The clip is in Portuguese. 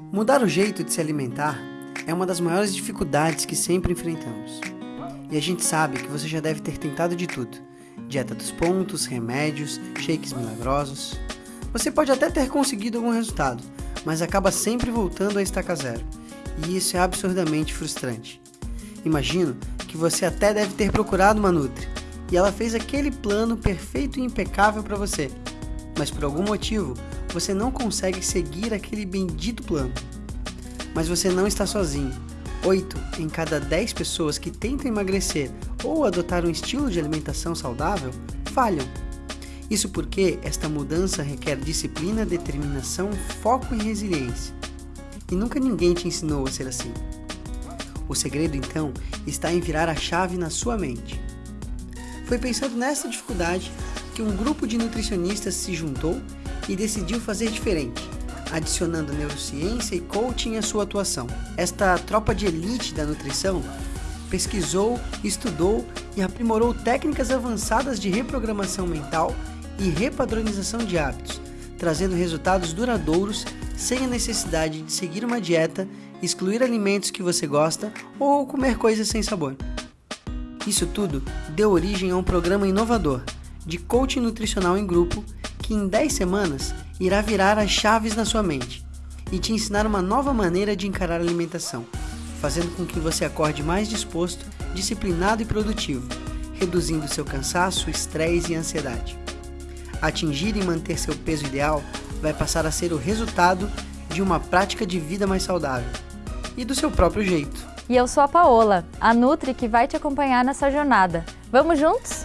Mudar o jeito de se alimentar é uma das maiores dificuldades que sempre enfrentamos. E a gente sabe que você já deve ter tentado de tudo: dieta dos pontos, remédios, shakes milagrosos. Você pode até ter conseguido algum resultado, mas acaba sempre voltando a estaca zero. E isso é absurdamente frustrante. Imagino que você até deve ter procurado uma Nutri e ela fez aquele plano perfeito e impecável para você, mas por algum motivo você não consegue seguir aquele bendito plano. Mas você não está sozinho. 8 em cada 10 pessoas que tentam emagrecer ou adotar um estilo de alimentação saudável falham. Isso porque esta mudança requer disciplina, determinação, foco e resiliência. E nunca ninguém te ensinou a ser assim. O segredo então está em virar a chave na sua mente. Foi pensando nessa dificuldade que um grupo de nutricionistas se juntou e decidiu fazer diferente, adicionando neurociência e coaching à sua atuação. Esta tropa de elite da nutrição pesquisou, estudou e aprimorou técnicas avançadas de reprogramação mental e repadronização de hábitos, trazendo resultados duradouros sem a necessidade de seguir uma dieta, excluir alimentos que você gosta ou comer coisas sem sabor. Isso tudo deu origem a um programa inovador de coaching nutricional em grupo que em 10 semanas irá virar as chaves na sua mente e te ensinar uma nova maneira de encarar a alimentação, fazendo com que você acorde mais disposto, disciplinado e produtivo, reduzindo seu cansaço, estresse e ansiedade. Atingir e manter seu peso ideal vai passar a ser o resultado de uma prática de vida mais saudável e do seu próprio jeito. E eu sou a Paola, a Nutri que vai te acompanhar nessa jornada. Vamos juntos?